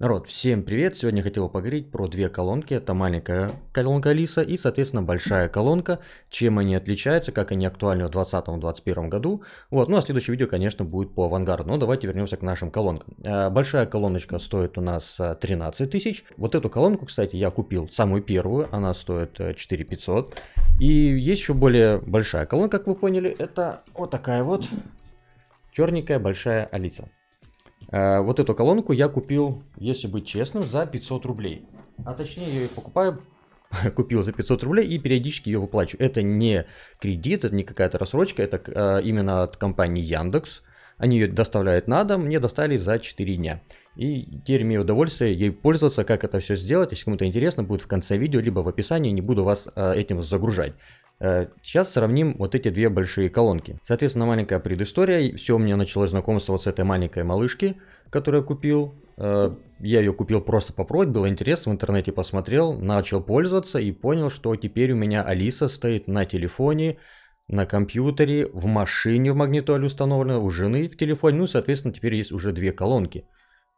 Народ, всем привет! Сегодня хотел поговорить про две колонки. Это маленькая колонка Алиса и, соответственно, большая колонка. Чем они отличаются, как они актуальны в 2020-2021 году. Вот, ну а следующее видео, конечно, будет по авангарду. Но давайте вернемся к нашим колонкам. Э, большая колоночка стоит у нас 13 э, тысяч. Вот эту колонку, кстати, я купил самую первую. Она стоит 4500. Э, и есть еще более большая колонка, как вы поняли. Это вот такая вот черненькая большая Алиса. Э, вот эту колонку я купил, если быть честным, за 500 рублей. А точнее, я ее покупаю, купил за 500 рублей и периодически ее выплачиваю. Это не кредит, это не какая-то рассрочка, это э, именно от компании Яндекс. Они ее доставляют на дом, мне доставили за 4 дня. И теперь имею удовольствие ей пользоваться, как это все сделать. Если кому-то интересно, будет в конце видео, либо в описании, не буду вас э, этим загружать. Э, сейчас сравним вот эти две большие колонки. Соответственно, маленькая предыстория. Все у меня началось знакомство вот с этой маленькой малышки, которую я купил. Э, я ее купил просто попробовать, было интересно, в интернете посмотрел, начал пользоваться и понял, что теперь у меня Алиса стоит на телефоне, на компьютере, в машине в магнитоле установлена, у жены в телефоне, ну, соответственно, теперь есть уже две колонки.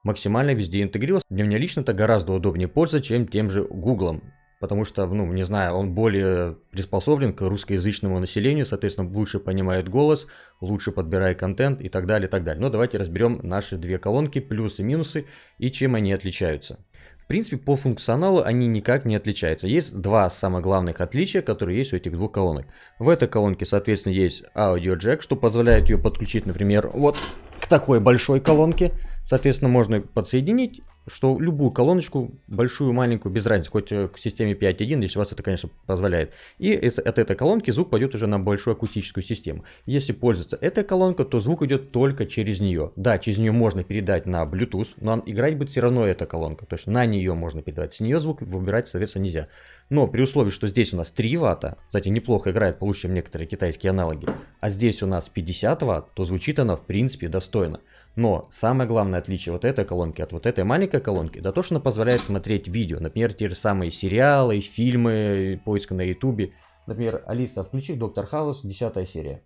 Максимально везде интегрировался. Для меня лично это гораздо удобнее пользоваться, чем тем же Гуглом потому что, ну, не знаю, он более приспособлен к русскоязычному населению, соответственно, лучше понимает голос, лучше подбирает контент и так далее, и так далее. Но давайте разберем наши две колонки, плюсы и минусы, и чем они отличаются. В принципе, по функционалу они никак не отличаются. Есть два самых главных отличия, которые есть у этих двух колонок. В этой колонке, соответственно, есть аудиоджек, что позволяет ее подключить, например, вот к такой большой колонке. Соответственно, можно подсоединить что любую колоночку, большую, маленькую, без разницы, хоть э, к системе 5.1, если у вас это, конечно, позволяет. И от этой колонки звук пойдет уже на большую акустическую систему. Если пользоваться этой колонкой, то звук идет только через нее. Да, через нее можно передать на Bluetooth, но играть будет все равно эта колонка. То есть на нее можно передавать. С нее звук выбирать, соответственно, нельзя. Но при условии, что здесь у нас 3 ватта, кстати, неплохо играет, получше, чем некоторые китайские аналоги, а здесь у нас 50 ватт, то звучит она в принципе достойно. Но самое главное отличие вот этой колонки от вот этой маленькой колонки, да то, что она позволяет смотреть видео. Например, те же самые сериалы, фильмы, поиск на ютубе. Например, Алиса, включи Доктор Хаус, 10 серия.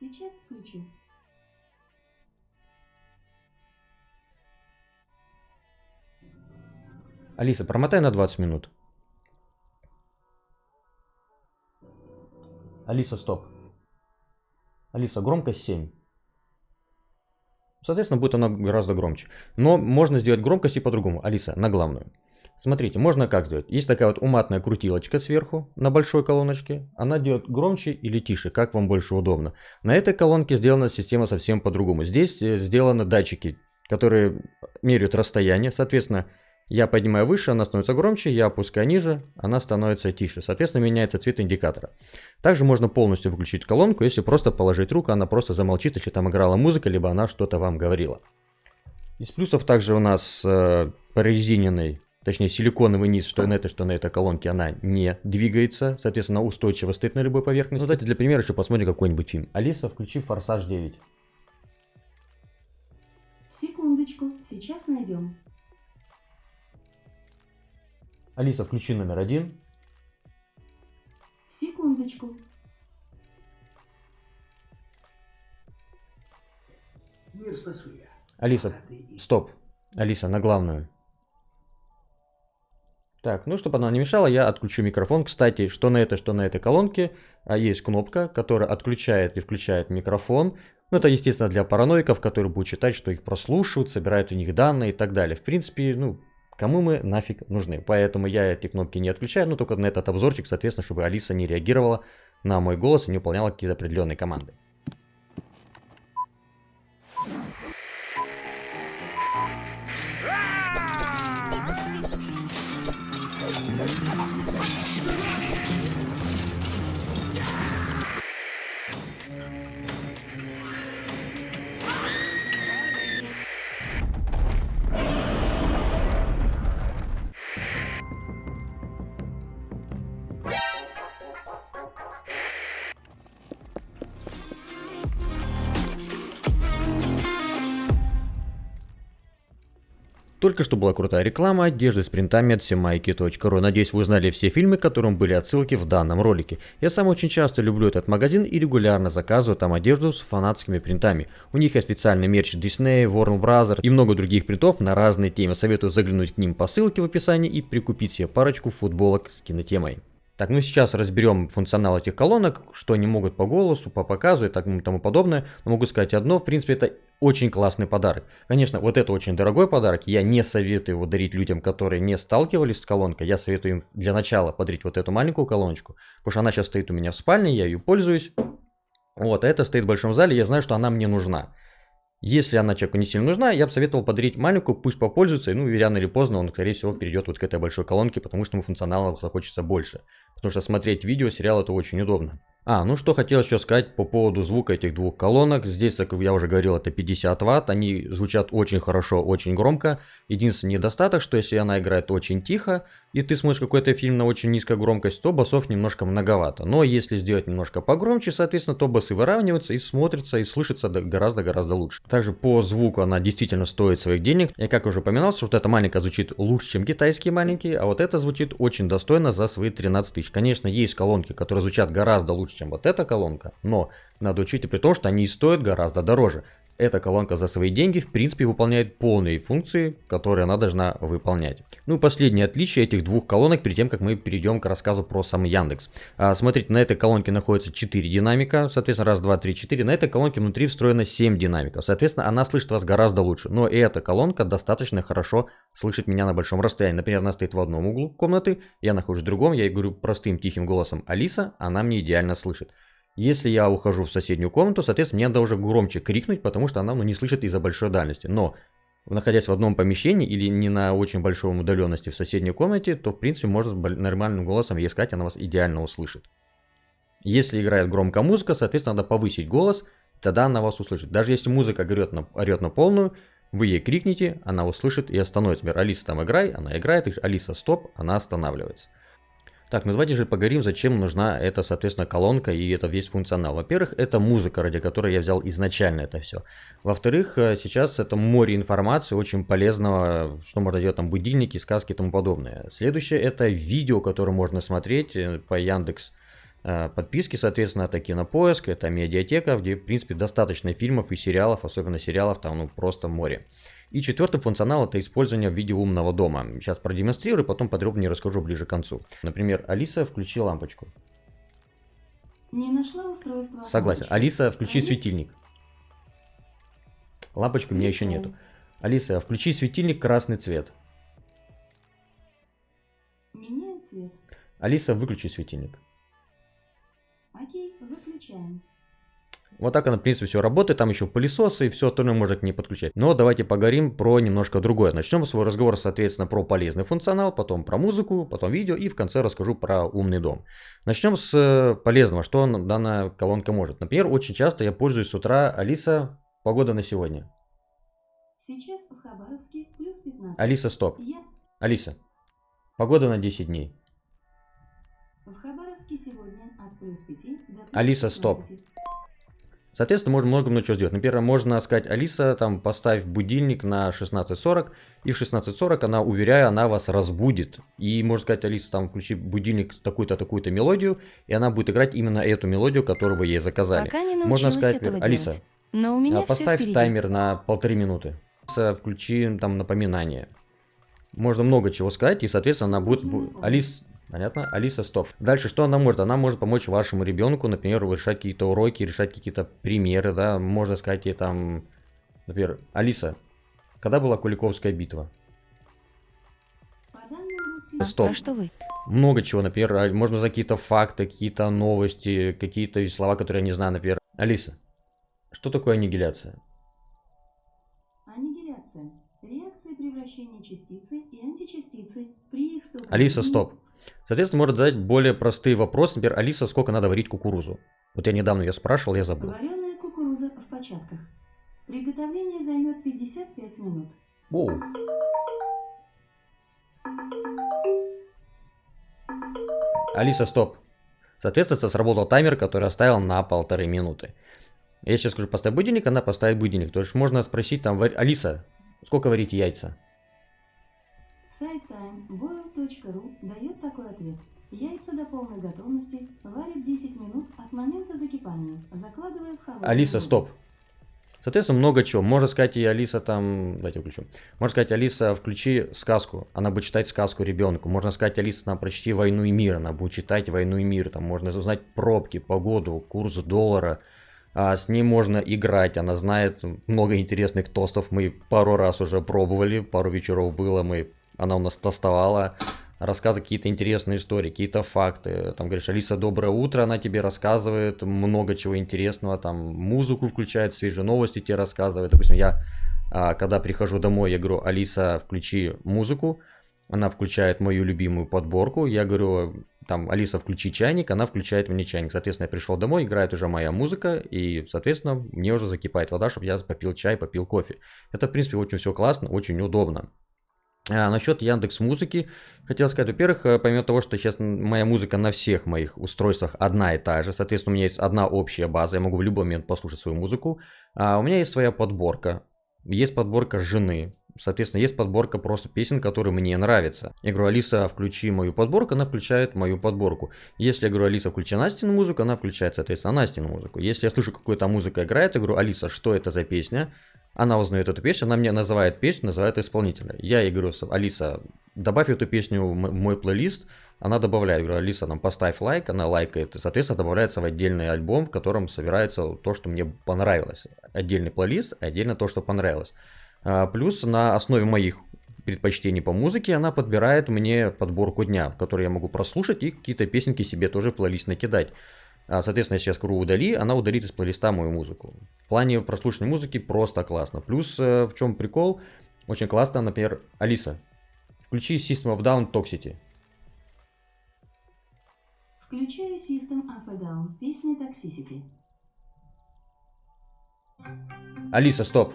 Сейчас включу. Алиса, промотай на 20 минут. Алиса, стоп. Алиса, громкость 7. Соответственно, будет она гораздо громче. Но можно сделать громкость и по-другому. Алиса, на главную. Смотрите, можно как сделать. Есть такая вот уматная крутилочка сверху на большой колоночке. Она делает громче или тише, как вам больше удобно. На этой колонке сделана система совсем по-другому. Здесь э, сделаны датчики, которые меряют расстояние. Соответственно, я поднимаю выше, она становится громче, я опускаю ниже, она становится тише. Соответственно, меняется цвет индикатора. Также можно полностью выключить колонку, если просто положить руку, она просто замолчит, если там играла музыка, либо она что-то вам говорила. Из плюсов также у нас э, прорезиненный, точнее силиконовый низ, что на этой, что на этой колонке, она не двигается, соответственно, устойчиво стоит на любой поверхности. Ну, давайте для примера еще посмотрим какой-нибудь фильм. Алиса, включи «Форсаж 9». Секундочку, сейчас найдем. Алиса, включи номер один. Секундочку. Мир спасу я. Алиса, стоп. Алиса, на главную. Так, ну, чтобы она не мешала, я отключу микрофон. Кстати, что на этой, что на этой колонке а, есть кнопка, которая отключает и включает микрофон. Ну, это, естественно, для параноиков, которые будут считать, что их прослушивают, собирают у них данные и так далее. В принципе, ну, Кому мы нафиг нужны? Поэтому я эти кнопки не отключаю, но только на этот обзорчик, соответственно, чтобы Алиса не реагировала на мой голос и не выполняла какие-то определенные команды. Только что была крутая реклама одежды с принтами от semайки.ru. Надеюсь, вы узнали все фильмы, к которым были отсылки в данном ролике. Я сам очень часто люблю этот магазин и регулярно заказываю там одежду с фанатскими принтами. У них есть специальный мерч Disney, Warner Bros. и много других принтов на разные темы. Советую заглянуть к ним по ссылке в описании и прикупить себе парочку футболок с кинотемой. Так, ну сейчас разберем функционал этих колонок, что они могут по голосу, по показу и так, и тому подобное. Но могу сказать одно, в принципе, это очень классный подарок. Конечно, вот это очень дорогой подарок, я не советую его дарить людям, которые не сталкивались с колонкой. Я советую им для начала подарить вот эту маленькую колоночку, потому что она сейчас стоит у меня в спальне, я ее пользуюсь. Вот, а это стоит в большом зале, я знаю, что она мне нужна. Если она человеку не сильно нужна, я бы советовал подарить маленькую, пусть попользуется, и ну, рано или поздно он, скорее всего, перейдет вот к этой большой колонке, потому что ему функционала захочется больше. Потому что смотреть видео, сериал это очень удобно. А, ну что хотел еще сказать по поводу звука этих двух колонок. Здесь, как я уже говорил, это 50 ватт. Они звучат очень хорошо, очень громко. Единственный недостаток, что если она играет очень тихо, и ты смотришь какой-то фильм на очень низкой громкости, то басов немножко многовато. Но если сделать немножко погромче, соответственно, то басы выравниваются и смотрится и слышится гораздо-гораздо лучше. Также по звуку она действительно стоит своих денег. И как уже упоминал, что вот эта маленькая звучит лучше, чем китайские маленькие, а вот эта звучит очень достойно за свои 13 тысяч. Конечно, есть колонки, которые звучат гораздо лучше, чем вот эта колонка, но надо учить и при том, что они стоят гораздо дороже эта колонка за свои деньги в принципе выполняет полные функции, которые она должна выполнять. Ну и последнее отличие этих двух колонок перед тем, как мы перейдем к рассказу про сам Яндекс. А, смотрите, на этой колонке находится 4 динамика, соответственно раз, два, три, четыре. На этой колонке внутри встроено 7 динамиков, соответственно она слышит вас гораздо лучше. Но и эта колонка достаточно хорошо слышит меня на большом расстоянии. Например, она стоит в одном углу комнаты, я нахожусь в другом, я ей говорю простым тихим голосом Алиса, она мне идеально слышит. Если я ухожу в соседнюю комнату, соответственно, мне надо уже громче крикнуть, потому что она ну, не слышит из-за большой дальности. Но, находясь в одном помещении или не на очень большой удаленности в соседней комнате, то, в принципе, можно нормальным голосом ей сказать, она вас идеально услышит. Если играет громкая музыка, соответственно, надо повысить голос, тогда она вас услышит. Даже если музыка орет на, орет на полную, вы ей крикните, она услышит и остановится. Например, Алиса там играй, она играет, Алиса стоп, она останавливается. Так, ну давайте же поговорим, зачем нужна эта, соответственно, колонка и это весь функционал. Во-первых, это музыка, ради которой я взял изначально это все. Во-вторых, э, сейчас это море информации, очень полезного, что можно делать там будильники, сказки и тому подобное. Следующее, это видео, которое можно смотреть э, по Яндекс э, подписки, соответственно, это кинопоиск, это медиатека, где, в принципе, достаточно фильмов и сериалов, особенно сериалов, там, ну, просто море. И четвертый функционал это использование в виде умного дома. Сейчас продемонстрирую, потом подробнее расскажу ближе к концу. Например, Алиса, включи лампочку. Не нашла устройство. Согласен. Алиса, включи светильник. Лампочки у меня еще нету. Алиса, включи светильник красный цвет. Меняю цвет. Алиса, выключи светильник. Окей, выключаем. Вот так она, в принципе, все работает. Там еще пылесосы и все остальное можно к ней подключать. Но давайте поговорим про немножко другое. Начнем свой разговор, соответственно, про полезный функционал, потом про музыку, потом видео и в конце расскажу про умный дом. Начнем с э, полезного, что данная колонка может. Например, очень часто я пользуюсь с утра Алиса, погода на сегодня. Сейчас в Хабаровске плюс 15. Алиса, стоп. Я... Алиса, погода на 10 дней. В Хабаровске сегодня от плюс 5 до плюс Алиса, стоп. 15. Соответственно, можно много много чего сделать. Например, можно сказать, Алиса, там, поставь будильник на 16.40, и в 16.40 она, уверяю, она вас разбудит. И можно сказать, Алиса, там, включи будильник такую-то, такую-то мелодию, и она будет играть именно эту мелодию, которую вы ей заказали. Пока не можно сказать, этого Алиса, делать. Но у меня а, поставь таймер на полторы минуты. Алиса, включи там напоминание. Можно много чего сказать, и, соответственно, она будет... бу- Алис, понятно? Алиса, стоп. Дальше что она может? Она может помочь вашему ребенку, например, решать какие-то уроки, решать какие-то примеры, да, можно сказать ей там, например, Алиса, когда была Куликовская битва? Стоп. А что вы? Много чего, например, а, можно за какие-то факты, какие-то новости, какие-то слова, которые я не знаю, например. Алиса, что такое аннигиляция? Аннигиляция. Реакция превращения частицы и античастицы при их столкновении... Алиса, стоп. Соответственно, может задать более простые вопросы. Например, Алиса, сколько надо варить кукурузу? Вот я недавно ее спрашивал, я забыл. Вареная кукуруза в початках. Приготовление займет 55 минут. Оу. Алиса, стоп. Соответственно, сработал таймер, который оставил на полторы минуты. Я сейчас скажу, поставь будильник, она поставит будильник. То есть можно спросить там, Алиса, сколько варить яйца? Сайт дает такой ответ. Яйца до полной готовности варят 10 минут от момента закипания, закладывая в холодную Алиса, стоп. Соответственно, много чего. Можно сказать и Алиса там... Давайте включу. Можно сказать, Алиса, включи сказку. Она будет читать сказку ребенку. Можно сказать, Алиса, нам прочти «Войну и мир». Она будет читать «Войну и мир». Там можно узнать пробки, погоду, курс доллара. А с ней можно играть. Она знает много интересных тостов. Мы пару раз уже пробовали. Пару вечеров было. Мы... Она у нас тостовала рассказывает какие-то интересные истории, какие-то факты. Там говоришь, Алиса, доброе утро, она тебе рассказывает много чего интересного, там музыку включает, свежие новости тебе рассказывает. Допустим, я а, когда прихожу домой, я говорю, Алиса, включи музыку, она включает мою любимую подборку, я говорю, там, Алиса, включи чайник, она включает мне чайник. Соответственно, я пришел домой, играет уже моя музыка, и, соответственно, мне уже закипает вода, чтобы я попил чай, попил кофе. Это, в принципе, очень все классно, очень удобно. А, насчет Яндекс Музыки, хотел сказать, во-первых, э, помимо того, что сейчас моя музыка на всех моих устройствах одна и та же, соответственно, у меня есть одна общая база, я могу в любой момент послушать свою музыку, а у меня есть своя подборка, есть подборка жены, соответственно, есть подборка просто песен, которые мне нравятся. Я говорю, Алиса, включи мою подборку, она включает мою подборку. Если я говорю, Алиса, включи Настину музыку, она включает, соответственно, Настину музыку. Если я слышу, какую-то музыка играет, я говорю, Алиса, что это за песня? Она узнает эту песню, она мне называет песню, называет исполнителя. Я ей говорю, Алиса, добавь эту песню в мой плейлист. Она добавляет, говорю, Алиса, нам поставь лайк, она лайкает, и, соответственно, добавляется в отдельный альбом, в котором собирается то, что мне понравилось. Отдельный плейлист, отдельно то, что понравилось. А, плюс на основе моих предпочтений по музыке она подбирает мне подборку дня, в которой я могу прослушать и какие-то песенки себе тоже в плейлист накидать. А, соответственно, если я скажу удали, она удалит из плейлиста мою музыку. В плане прослушивания музыки просто классно. Плюс э, в чем прикол, очень классно, например, Алиса, включи System of Down Toxicity. Включаю System Up and Down, песня Toxicity. Алиса, стоп.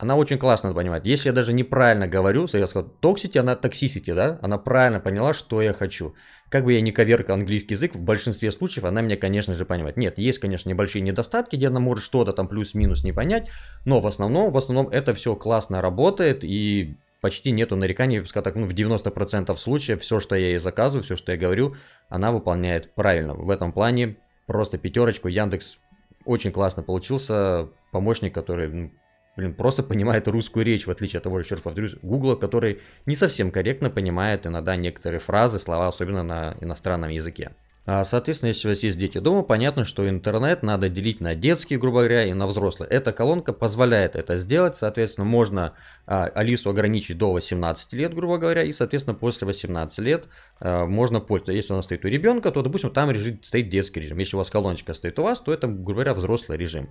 Она очень классно понимает. Если я даже неправильно говорю, я сказал toxicity, она toxicity, да? Она правильно поняла, что я хочу. Как бы я ни коверкал английский язык, в большинстве случаев она меня, конечно же, понимает. Нет, есть, конечно, небольшие недостатки, где она может что-то там плюс-минус не понять, но в основном, в основном это все классно работает и почти нету нареканий, скажем так, ну, в 90% случаев все, что я ей заказываю, все, что я говорю, она выполняет правильно. В этом плане просто пятерочку Яндекс очень классно получился помощник, который ну, блин, просто понимает русскую речь, в отличие от того, еще раз повторюсь, Гугла, который не совсем корректно понимает иногда некоторые фразы, слова, особенно на иностранном языке. А, соответственно, если у вас есть дети дома, понятно, что интернет надо делить на детский, грубо говоря, и на взрослый. Эта колонка позволяет это сделать, соответственно, можно а, Алису ограничить до 18 лет, грубо говоря, и, соответственно, после 18 лет можно пользоваться. Если она стоит у ребенка, то, допустим, там режим, стоит детский режим. Если у вас колоночка стоит у вас, то это, грубо говоря, взрослый режим.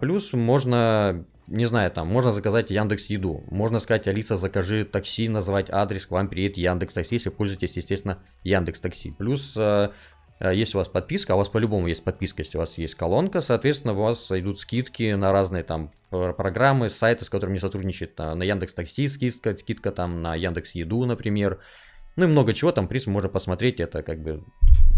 Плюс можно не знаю, там, можно заказать Яндекс Еду. Можно сказать, Алиса, закажи такси, назвать адрес, к вам приедет Яндекс Такси, если пользуетесь, естественно, Яндекс Такси. Плюс Э, если у вас подписка, а у вас по-любому есть подписка, если у вас есть колонка, соответственно, у вас идут скидки на разные там программы, сайты, с которыми сотрудничает на Яндекс Такси скидка, скидка там на Яндекс Еду, например. Ну и много чего там, принципе, можно посмотреть, это как бы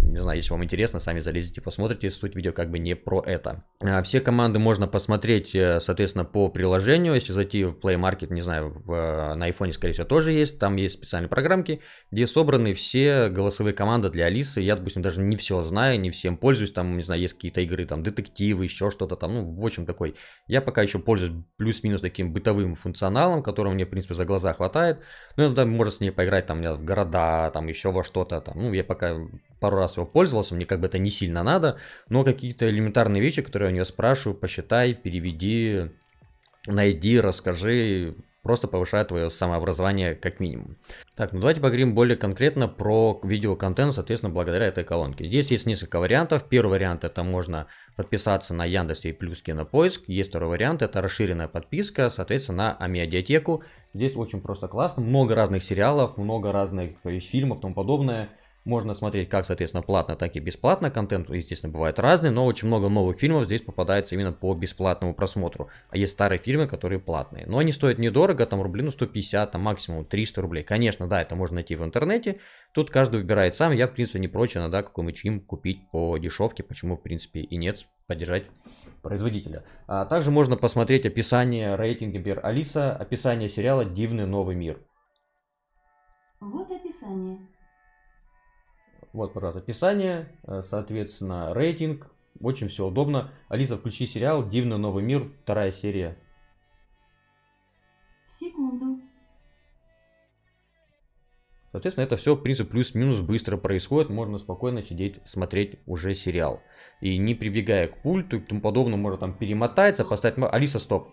не знаю, если вам интересно, сами залезете, посмотрите, суть видео как бы не про это. А, все команды можно посмотреть, э, соответственно, по приложению. Если зайти в Play Market, не знаю, в, э, на iPhone, скорее всего, тоже есть. Там есть специальные программки, где собраны все голосовые команды для Алисы. Я, допустим, даже не все знаю, не всем пользуюсь. Там, не знаю, есть какие-то игры, там, детективы, еще что-то там. Ну, в общем, такой. Я пока еще пользуюсь плюс-минус таким бытовым функционалом, которого мне, в принципе, за глаза хватает. Ну, иногда можно с ней поиграть, там, в города, там, еще во что-то. Там. Ну, я пока пару раз его пользовался, мне как бы это не сильно надо, но какие-то элементарные вещи, которые я у нее спрашиваю, посчитай, переведи, найди, расскажи, просто повышает твое самообразование как минимум. Так, ну давайте поговорим более конкретно про видеоконтент, соответственно, благодаря этой колонке. Здесь есть несколько вариантов. Первый вариант это можно подписаться на Яндексе и плюс Кинопоиск. Есть второй вариант, это расширенная подписка, соответственно, на Амедиатеку. Здесь очень просто классно, много разных сериалов, много разных фильмов и тому подобное. Можно смотреть как, соответственно, платно, так и бесплатно. Контент, естественно, бывает разный, но очень много новых фильмов здесь попадается именно по бесплатному просмотру. А есть старые фильмы, которые платные. Но они стоят недорого, там рублей, ну 150, там максимум 300 рублей. Конечно, да, это можно найти в интернете. Тут каждый выбирает сам. Я, в принципе, не прочь иногда какой-нибудь фильм купить по дешевке. Почему, в принципе, и нет, поддержать производителя. А также можно посмотреть описание рейтинга, например, Алиса, описание сериала «Дивный новый мир». Вот описание. Вот, пожалуйста, описание, э, соответственно, рейтинг. Очень все удобно. Алиса, включи сериал «Дивный новый мир», вторая серия. Секунду. Соответственно, это все, в принципе, плюс-минус быстро происходит. Можно спокойно сидеть, смотреть уже сериал. И не прибегая к пульту и тому подобное, можно там перемотаться, поставить... Алиса, стоп.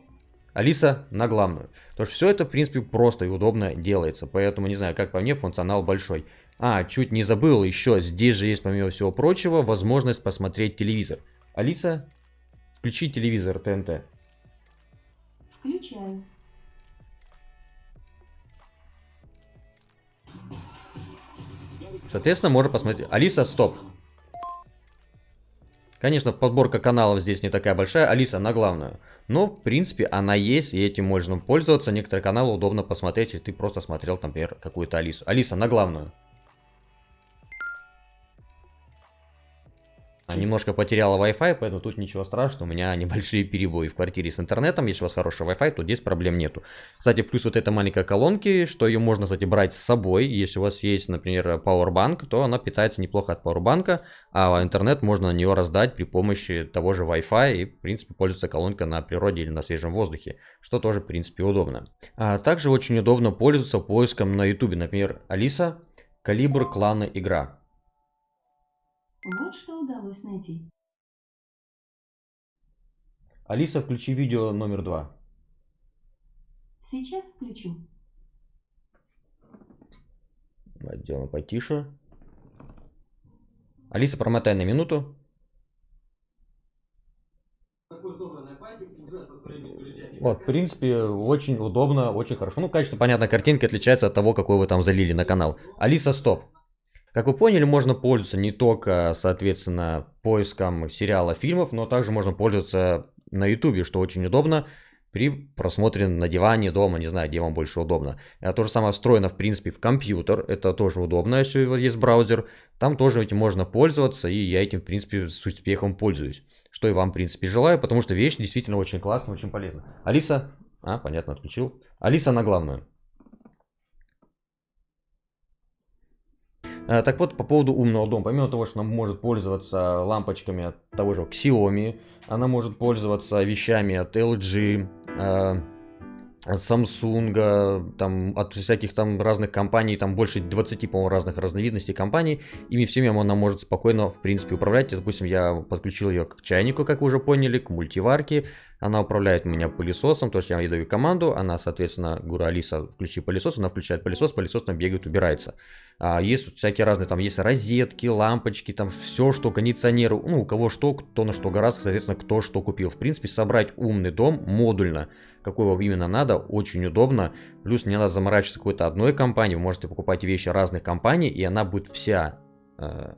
Алиса на главную. То есть все это, в принципе, просто и удобно делается. Поэтому, не знаю, как по мне, функционал большой. А, чуть не забыл еще, здесь же есть, помимо всего прочего, возможность посмотреть телевизор. Алиса, включи телевизор ТНТ. Включаю. Соответственно, можно посмотреть. Алиса, стоп. Конечно, подборка каналов здесь не такая большая. Алиса на главную. Но, в принципе, она есть, и этим можно пользоваться. Некоторые каналы удобно посмотреть, если ты просто смотрел, например, какую-то Алису. Алиса на главную. Немножко потеряла Wi-Fi, поэтому тут ничего страшного, у меня небольшие перебои в квартире с интернетом, если у вас хороший Wi-Fi, то здесь проблем нету. Кстати, плюс вот эта маленькая колонки, что ее можно, кстати, брать с собой, если у вас есть, например, Powerbank, то она питается неплохо от Powerbank, а интернет можно на нее раздать при помощи того же Wi-Fi и, в принципе, пользоваться колонкой на природе или на свежем воздухе, что тоже, в принципе, удобно. А также очень удобно пользоваться поиском на YouTube, например, Алиса, Калибр, клана, игра. Вот что удалось найти. Алиса, включи видео номер два. Сейчас включу. Сделаем потише. Алиса, промотай на минуту. Вот, в принципе, очень удобно, очень хорошо. Ну, качество, понятно, картинка отличается от того, какой вы там залили на канал. Алиса, стоп. Как вы поняли, можно пользоваться не только, соответственно, поиском сериала, фильмов, но также можно пользоваться на YouTube, что очень удобно при просмотре на диване, дома, не знаю, где вам больше удобно. Это то же самое встроено, в принципе, в компьютер, это тоже удобно, если есть браузер. Там тоже этим можно пользоваться, и я этим, в принципе, с успехом пользуюсь. Что и вам, в принципе, желаю, потому что вещь действительно очень классная, очень полезная. Алиса, а, понятно, отключил. Алиса на главную. Э, так вот, по поводу умного дома. Помимо того, что она может пользоваться лампочками от того же Xiaomi, она может пользоваться вещами от LG, э, от Samsung, там, от всяких там разных компаний, там больше 20, по-моему, разных разновидностей компаний. Ими всеми она может спокойно, в принципе, управлять. Допустим, я подключил ее к чайнику, как вы уже поняли, к мультиварке. Она управляет меня пылесосом, то есть я ей даю команду, она, соответственно, говорю, Алиса, включи пылесос, она включает пылесос, пылесос там бегает, убирается. А, есть всякие разные, там есть розетки, лампочки, там все, что кондиционеры, ну, у кого что, кто на что гораздо, соответственно, кто что купил. В принципе, собрать умный дом модульно, какой вам именно надо, очень удобно. Плюс не надо заморачиваться какой-то одной компании, вы можете покупать вещи разных компаний, и она будет вся э,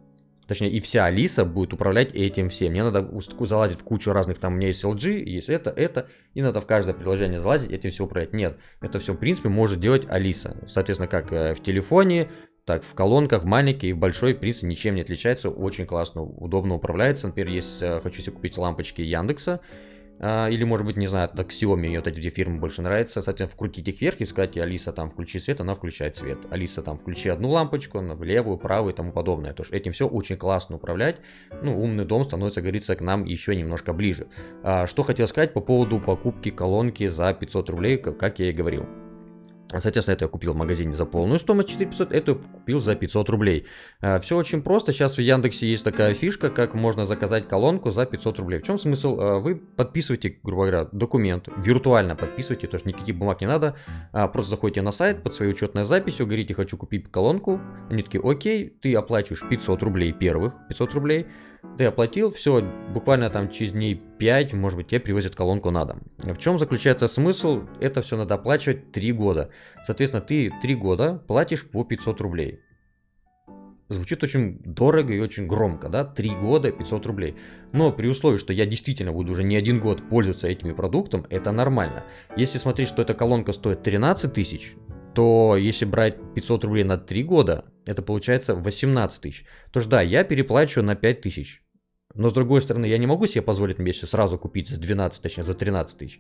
точнее и вся Алиса будет управлять этим всем. Мне надо залазить в кучу разных, там у меня есть LG, есть это, это, и надо в каждое приложение залазить, этим все управлять. Нет, это все в принципе может делать Алиса. Соответственно, как э, в телефоне, так, в колонках маленький и большой, в принципе, ничем не отличается, очень классно, удобно управляется. Например, есть, э, хочу себе купить лампочки Яндекса, или, может быть, не знаю, так Xiaomi, вот эти две фирмы больше нравятся. Соответственно, вкрутить их вверх и сказать, Алиса, там, включи свет, она включает свет. Алиса, там, включи одну лампочку, в левую, правую и тому подобное. То есть этим все очень классно управлять. Ну, умный дом становится, говорится, к нам еще немножко ближе. А, что хотел сказать по поводу покупки колонки за 500 рублей, как я и говорил. Соответственно, это я купил в магазине за полную стоимость 4500, это купил за 500 рублей. А, Все очень просто. Сейчас в Яндексе есть такая фишка, как можно заказать колонку за 500 рублей. В чем смысл? А, вы подписываете, грубо говоря, документ, виртуально подписываете, то есть никаких бумаг не надо. А, просто заходите на сайт под своей учетной записью, говорите, хочу купить колонку. Они такие, окей, ты оплачиваешь 500 рублей первых, 500 рублей ты оплатил, все, буквально там через дней 5, может быть, тебе привозят колонку на дом. В чем заключается смысл? Это все надо оплачивать 3 года. Соответственно, ты 3 года платишь по 500 рублей. Звучит очень дорого и очень громко, да, 3 года 500 рублей. Но при условии, что я действительно буду уже не один год пользоваться этими продуктом, это нормально. Если смотреть, что эта колонка стоит 13 тысяч, то если брать 500 рублей на 3 года, это получается 18 тысяч. То есть да, я переплачиваю на 5 тысяч. Но с другой стороны, я не могу себе позволить вместе сразу купить за 12, точнее за 13 тысяч.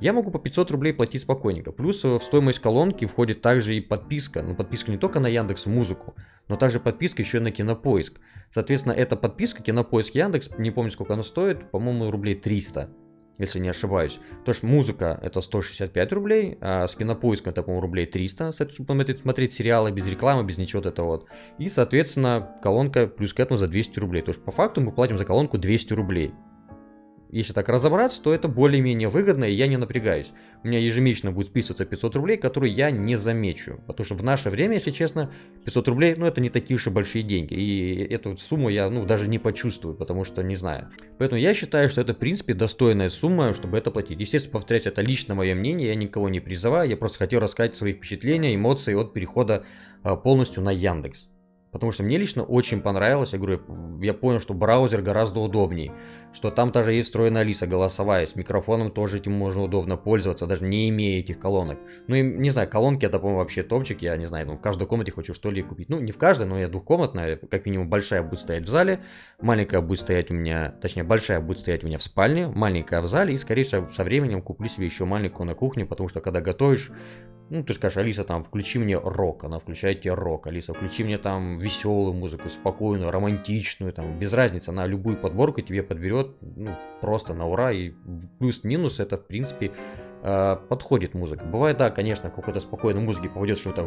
Я могу по 500 рублей платить спокойненько. Плюс в стоимость колонки входит также и подписка. Ну, подписка не только на Яндекс Музыку, но также подписка еще и на Кинопоиск. Соответственно, эта подписка Кинопоиск Яндекс, не помню сколько она стоит, по-моему, рублей 300 если не ошибаюсь. То есть музыка это 165 рублей, а с кинопоиском это, по-моему, рублей 300, смотреть, смотреть сериалы без рекламы, без ничего вот этого вот. И, соответственно, колонка плюс к этому за 200 рублей. То есть по факту мы платим за колонку 200 рублей если так разобраться, то это более-менее выгодно, и я не напрягаюсь. У меня ежемесячно будет списываться 500 рублей, которые я не замечу. Потому что в наше время, если честно, 500 рублей, ну это не такие уж и большие деньги. И эту сумму я, ну, даже не почувствую, потому что не знаю. Поэтому я считаю, что это, в принципе, достойная сумма, чтобы это платить. Естественно, повторять, это лично мое мнение, я никого не призываю, я просто хотел рассказать свои впечатления, эмоции от перехода а, полностью на Яндекс. Потому что мне лично очень понравилось, я говорю, я понял, что браузер гораздо удобнее, что там тоже есть встроенная Алиса голосовая, с микрофоном тоже этим можно удобно пользоваться, даже не имея этих колонок. Ну и, не знаю, колонки это, по-моему, вообще топчик, я не знаю, ну, в каждой комнате хочу что ли купить. Ну, не в каждой, но я двухкомнатная, как минимум большая будет стоять в зале, маленькая будет стоять у меня, точнее, большая будет стоять у меня в спальне, маленькая в зале, и, скорее всего, со временем куплю себе еще маленькую на кухне, потому что, когда готовишь, ну, ты скажешь, Алиса, там, включи мне рок, она включает тебе рок, Алиса, включи мне там веселую музыку, спокойную, романтичную, там, без разницы, она любую подборку тебе подберет, ну, просто на ура, и плюс-минус это, в принципе, э, подходит музыка. Бывает, да, конечно, какой-то спокойной музыки попадет что-то,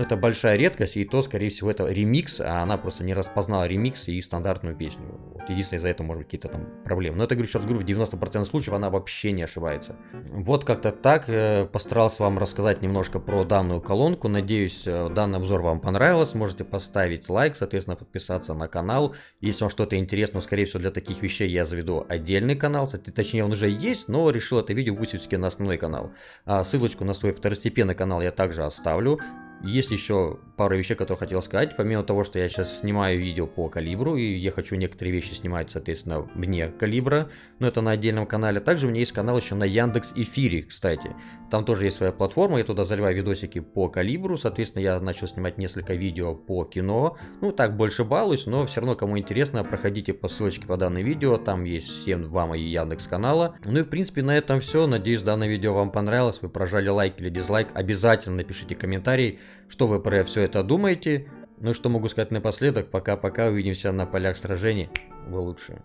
но это большая редкость, и то, скорее всего, это ремикс, а она просто не распознала ремикс и стандартную песню. Вот единственное, из-за этого может быть какие-то там проблемы. Но это, говорю, сейчас говорю, в 90% случаев она вообще не ошибается. Вот как-то так э, постарался вам рассказать немножко про данную колонку. Надеюсь, э, данный обзор вам понравился. Можете поставить лайк, соответственно, подписаться на канал. Если вам что-то интересно, скорее всего, для таких вещей я заведу отдельный канал. Точнее, он уже есть, но решил это видео выпустить на основной канал. А ссылочку на свой второстепенный канал я также оставлю. Есть еще пара вещей, которые хотел сказать. Помимо того, что я сейчас снимаю видео по калибру, и я хочу некоторые вещи снимать, соответственно, вне калибра, но это на отдельном канале. Также у меня есть канал еще на Яндекс Эфире, кстати. Там тоже есть своя платформа, я туда заливаю видосики по калибру, соответственно, я начал снимать несколько видео по кино. Ну, так больше балуюсь, но все равно, кому интересно, проходите по ссылочке по данному видео, там есть всем два мои Яндекс канала. Ну и, в принципе, на этом все. Надеюсь, данное видео вам понравилось, вы прожали лайк или дизлайк. Обязательно напишите комментарий, что вы про все это думаете. Ну что могу сказать напоследок, пока-пока, увидимся на полях сражений. Вы лучшие.